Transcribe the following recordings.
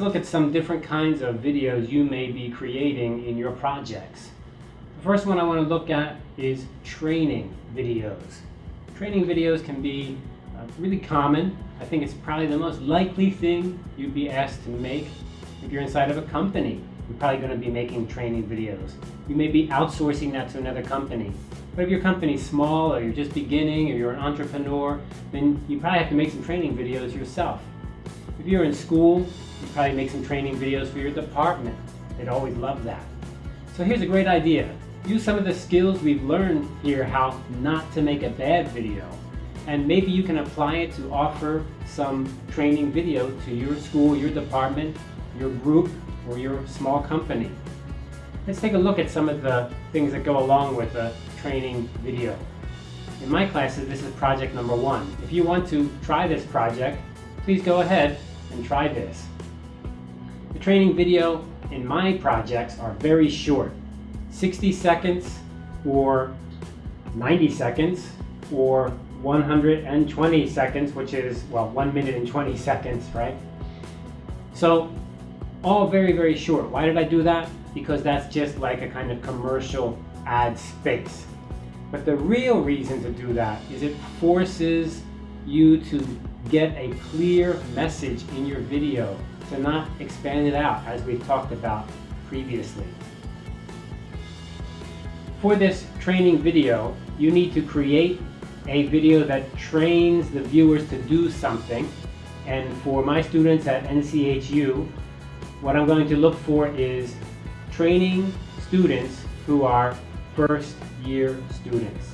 let's look at some different kinds of videos you may be creating in your projects. The first one I want to look at is training videos. Training videos can be uh, really common. I think it's probably the most likely thing you'd be asked to make if you're inside of a company. You're probably going to be making training videos. You may be outsourcing that to another company. But if your company's small or you're just beginning or you're an entrepreneur, then you probably have to make some training videos yourself. If you're in school, you probably make some training videos for your department. They'd always love that. So here's a great idea. Use some of the skills we've learned here how not to make a bad video. And maybe you can apply it to offer some training video to your school, your department, your group, or your small company. Let's take a look at some of the things that go along with a training video. In my classes, this is project number one. If you want to try this project, please go ahead and try this. The training video in my projects are very short. 60 seconds or 90 seconds or 120 seconds, which is, well, 1 minute and 20 seconds, right? So, all very, very short. Why did I do that? Because that's just like a kind of commercial ad space. But the real reason to do that is it forces you to get a clear message in your video, to not expand it out as we've talked about previously. For this training video, you need to create a video that trains the viewers to do something. And for my students at NCHU, what I'm going to look for is training students who are first year students.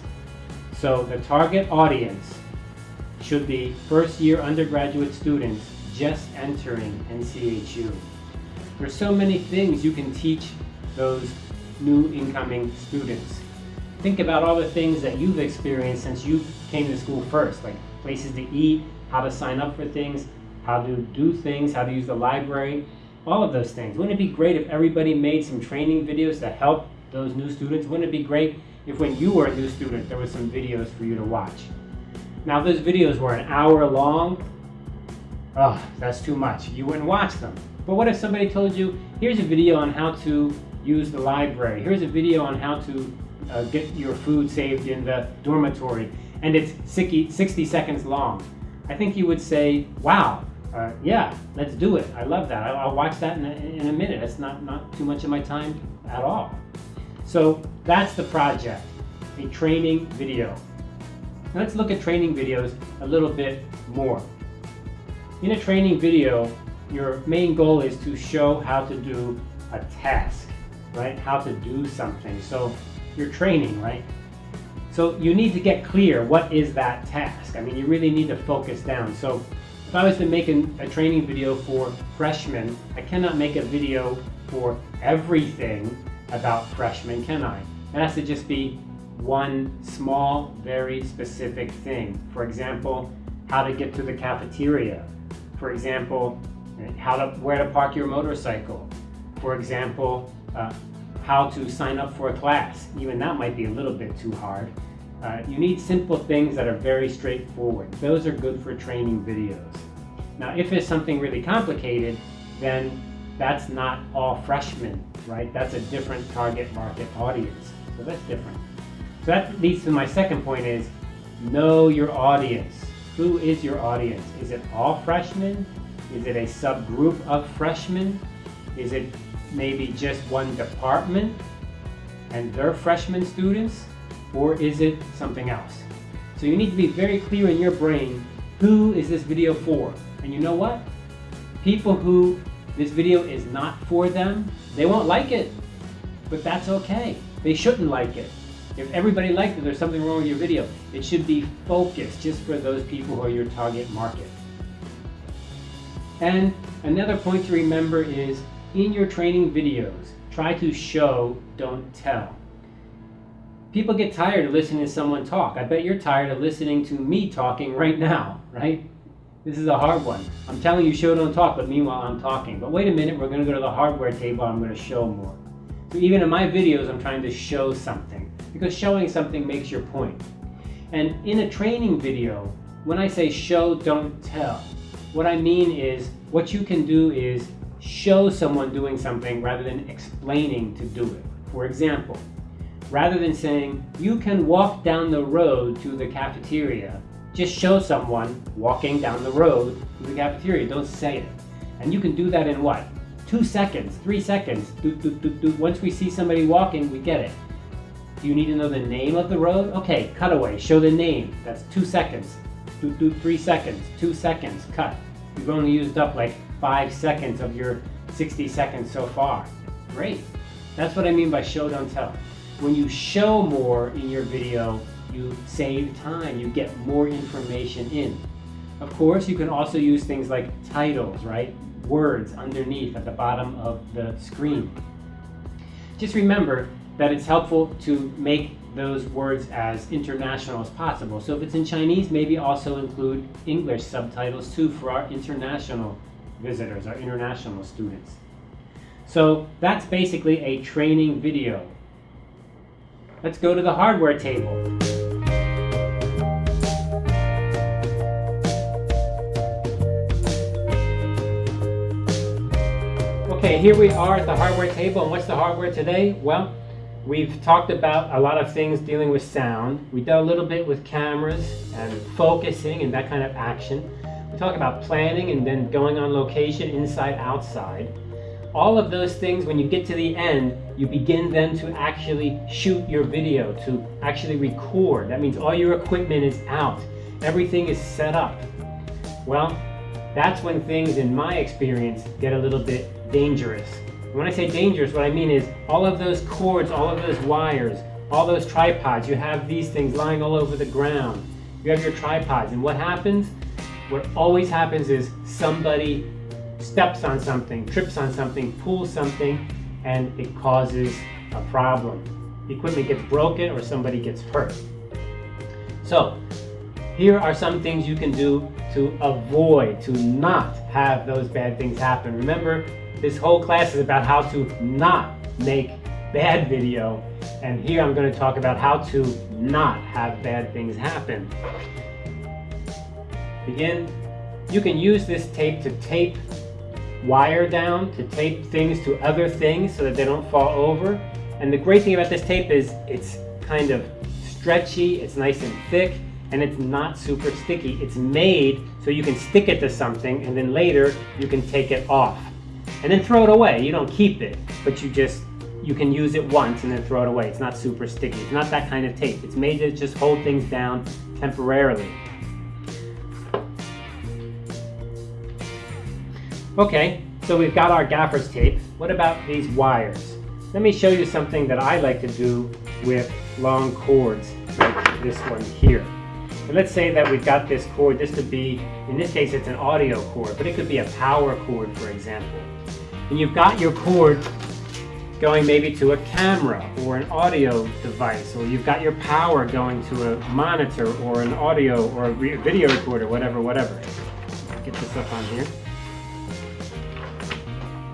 So the target audience should be first year undergraduate students just entering NCHU. There's so many things you can teach those new incoming students. Think about all the things that you've experienced since you came to school first, like places to eat, how to sign up for things, how to do things, how to use the library, all of those things. Wouldn't it be great if everybody made some training videos to help those new students? Wouldn't it be great if when you were a new student, there was some videos for you to watch? Now, if those videos were an hour long, oh, that's too much. You wouldn't watch them. But what if somebody told you, here's a video on how to use the library. Here's a video on how to uh, get your food saved in the dormitory. And it's 60, 60 seconds long. I think you would say, wow, uh, yeah, let's do it. I love that. I'll, I'll watch that in a, in a minute. That's not, not too much of my time at all. So that's the project, a training video. Let's look at training videos a little bit more. In a training video, your main goal is to show how to do a task, right? How to do something. So you're training, right? So you need to get clear what is that task. I mean, you really need to focus down. So if I was to make a, a training video for freshmen, I cannot make a video for everything about freshmen, can I? It has to just be one small, very specific thing. For example, how to get to the cafeteria. For example, how to, where to park your motorcycle. For example, uh, how to sign up for a class. Even that might be a little bit too hard. Uh, you need simple things that are very straightforward. Those are good for training videos. Now, if it's something really complicated, then that's not all freshmen, right? That's a different target market audience. So that's different. So that leads to my second point is know your audience. Who is your audience? Is it all freshmen? Is it a subgroup of freshmen? Is it maybe just one department and their freshman students? Or is it something else? So you need to be very clear in your brain, who is this video for? And you know what? People who this video is not for them, they won't like it. But that's okay. They shouldn't like it. If everybody liked it, there's something wrong with your video. It should be focused just for those people who are your target market. And another point to remember is in your training videos, try to show, don't tell. People get tired of listening to someone talk. I bet you're tired of listening to me talking right now, right? This is a hard one. I'm telling you show, don't talk, but meanwhile I'm talking. But wait a minute, we're gonna go to the hardware table, I'm gonna show more. So even in my videos, I'm trying to show something because showing something makes your point. And in a training video, when I say show, don't tell, what I mean is what you can do is show someone doing something rather than explaining to do it. For example, rather than saying, you can walk down the road to the cafeteria, just show someone walking down the road to the cafeteria. Don't say it. And you can do that in what? Two seconds, three seconds. Do, do, do, do. Once we see somebody walking, we get it. Do you need to know the name of the road? Okay, cutaway, show the name. That's two seconds. Do, do, three seconds, two seconds, cut. You've only used up like five seconds of your 60 seconds so far. Great. That's what I mean by show, don't tell. When you show more in your video, you save time, you get more information in. Of course, you can also use things like titles, right? Words underneath at the bottom of the screen. Just remember that it's helpful to make those words as international as possible. So if it's in Chinese, maybe also include English subtitles too for our international visitors, our international students. So that's basically a training video. Let's go to the hardware table. Okay, here we are at the hardware table, and what's the hardware today? Well, we've talked about a lot of things dealing with sound. We did a little bit with cameras and focusing and that kind of action. We talked about planning and then going on location, inside, outside. All of those things, when you get to the end, you begin then to actually shoot your video, to actually record. That means all your equipment is out. Everything is set up. Well, that's when things, in my experience, get a little bit dangerous. When I say dangerous, what I mean is all of those cords, all of those wires, all those tripods, you have these things lying all over the ground. You have your tripods, and what happens? What always happens is somebody steps on something, trips on something, pulls something, and it causes a problem. The equipment gets broken or somebody gets hurt. So, here are some things you can do to avoid, to not have those bad things happen. Remember, this whole class is about how to not make bad video. And here I'm going to talk about how to not have bad things happen. Begin. You can use this tape to tape wire down, to tape things to other things so that they don't fall over. And the great thing about this tape is it's kind of stretchy, it's nice and thick, and it's not super sticky. It's made so you can stick it to something and then later you can take it off and then throw it away. You don't keep it, but you just, you can use it once and then throw it away. It's not super sticky. It's not that kind of tape. It's made to just hold things down temporarily. Okay, so we've got our gaffer's tape. What about these wires? Let me show you something that I like to do with long cords, like this one here. And let's say that we've got this cord, this could be, in this case it's an audio cord, but it could be a power cord, for example and you've got your cord going maybe to a camera or an audio device, or you've got your power going to a monitor or an audio or a video recorder, whatever, whatever. Get this up on here.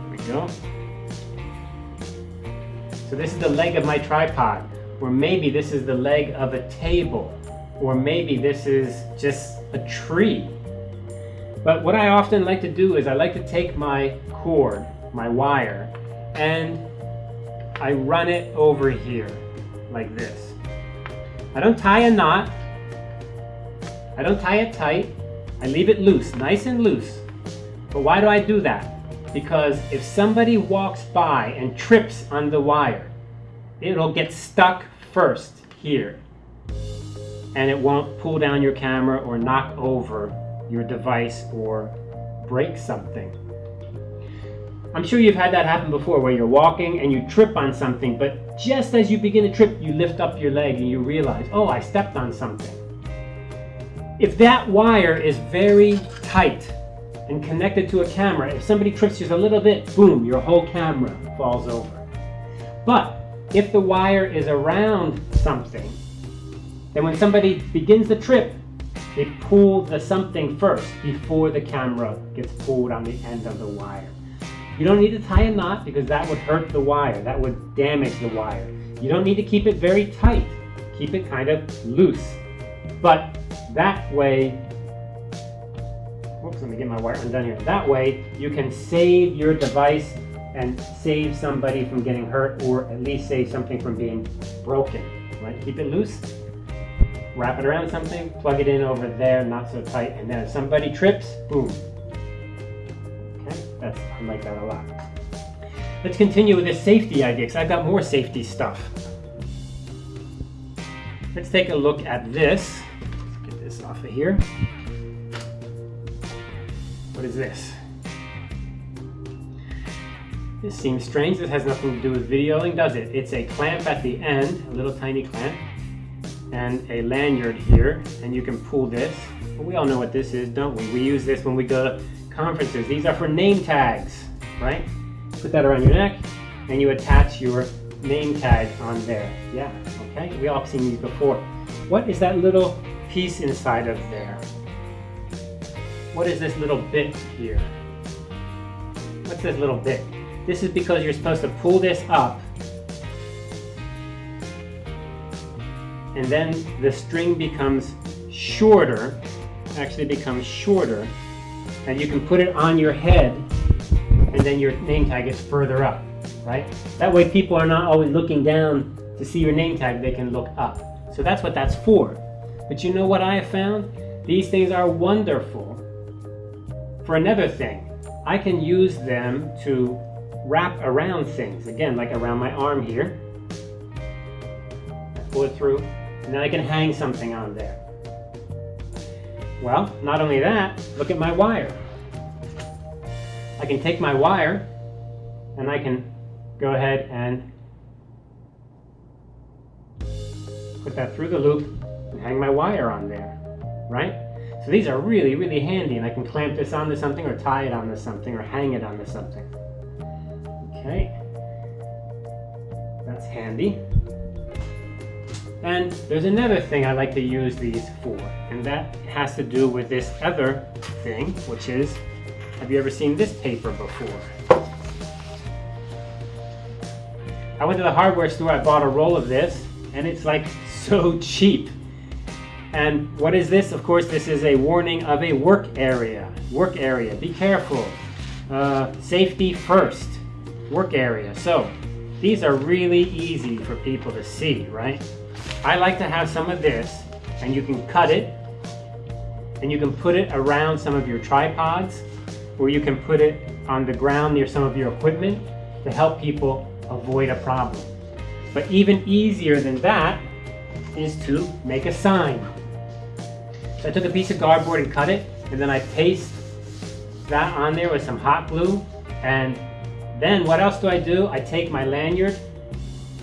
There we go. So this is the leg of my tripod, or maybe this is the leg of a table, or maybe this is just a tree. But what I often like to do is I like to take my cord my wire and I run it over here like this. I don't tie a knot. I don't tie it tight. I leave it loose, nice and loose. But why do I do that? Because if somebody walks by and trips on the wire, it'll get stuck first here. And it won't pull down your camera or knock over your device or break something. I'm sure you've had that happen before where you're walking and you trip on something, but just as you begin to trip, you lift up your leg and you realize, oh, I stepped on something. If that wire is very tight and connected to a camera, if somebody trips just a little bit, boom, your whole camera falls over. But if the wire is around something, then when somebody begins the trip, they pull the something first before the camera gets pulled on the end of the wire. You don't need to tie a knot because that would hurt the wire. That would damage the wire. You don't need to keep it very tight. Keep it kind of loose. But that way, oops, let me get my wire undone here. That way you can save your device and save somebody from getting hurt or at least save something from being broken, right? Keep it loose, wrap it around something, plug it in over there, not so tight, and then if somebody trips, boom. That's, I like that a lot. Let's continue with the safety idea, because I've got more safety stuff. Let's take a look at this. Let's get this off of here. What is this? This seems strange. This has nothing to do with videoing, does it? It's a clamp at the end, a little tiny clamp, and a lanyard here, and you can pull this. We all know what this is, don't we? We use this when we go conferences. These are for name tags, right? Put that around your neck, and you attach your name tag on there. Yeah, okay? We all have seen these before. What is that little piece inside of there? What is this little bit here? What's this little bit? This is because you're supposed to pull this up and then the string becomes shorter, actually becomes shorter, and you can put it on your head and then your name tag is further up, right? That way people are not always looking down to see your name tag, they can look up. So that's what that's for. But you know what I have found? These things are wonderful for another thing. I can use them to wrap around things. Again, like around my arm here. I pull it through, and then I can hang something on there. Well, not only that, look at my wire. I can take my wire, and I can go ahead and put that through the loop and hang my wire on there, right? So these are really, really handy, and I can clamp this onto something or tie it onto something or hang it onto something. Okay, that's handy. And there's another thing I like to use these for, and that has to do with this other thing, which is, have you ever seen this paper before? I went to the hardware store, I bought a roll of this, and it's like so cheap. And what is this? Of course, this is a warning of a work area. Work area, be careful. Uh, safety first, work area. So these are really easy for people to see, right? I like to have some of this and you can cut it and you can put it around some of your tripods or you can put it on the ground near some of your equipment to help people avoid a problem. But even easier than that is to make a sign. So I took a piece of cardboard and cut it, and then I paste that on there with some hot glue. And then what else do I do? I take my lanyard,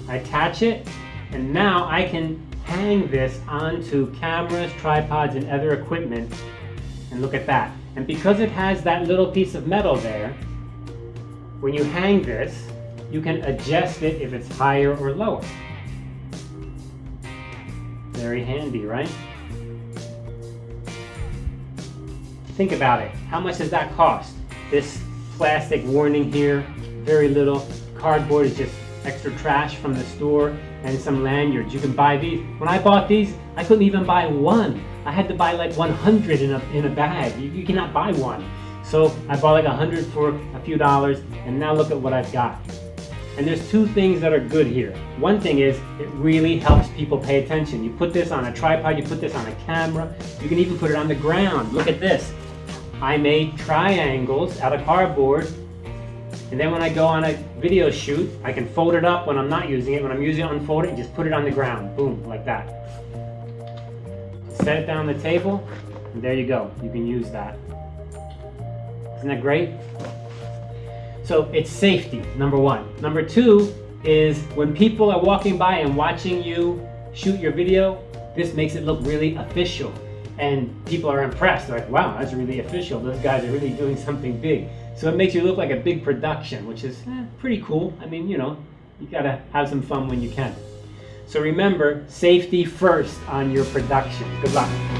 I attach it, and now I can hang this onto cameras, tripods, and other equipment. And look at that. And because it has that little piece of metal there, when you hang this, you can adjust it if it's higher or lower. Very handy, right? Think about it. How much does that cost? This plastic warning here, very little. Cardboard is just extra trash from the store and some lanyards. You can buy these. When I bought these, I couldn't even buy one. I had to buy like 100 in a, in a bag. You, you cannot buy one. So I bought like 100 for a few dollars and now look at what I've got. And there's two things that are good here. One thing is it really helps people pay attention. You put this on a tripod, you put this on a camera, you can even put it on the ground. Look at this. I made triangles out of cardboard and then when I go on a video shoot, I can fold it up when I'm not using it. When I'm using it, unfold it and just put it on the ground. Boom, like that. Set it down the table, and there you go. You can use that. Isn't that great? So it's safety, number one. Number two is when people are walking by and watching you shoot your video, this makes it look really official and people are impressed. They're like, wow, that's really official. Those guys are really doing something big. So it makes you look like a big production, which is eh, pretty cool. I mean, you know, you gotta have some fun when you can. So remember, safety first on your production. Good luck.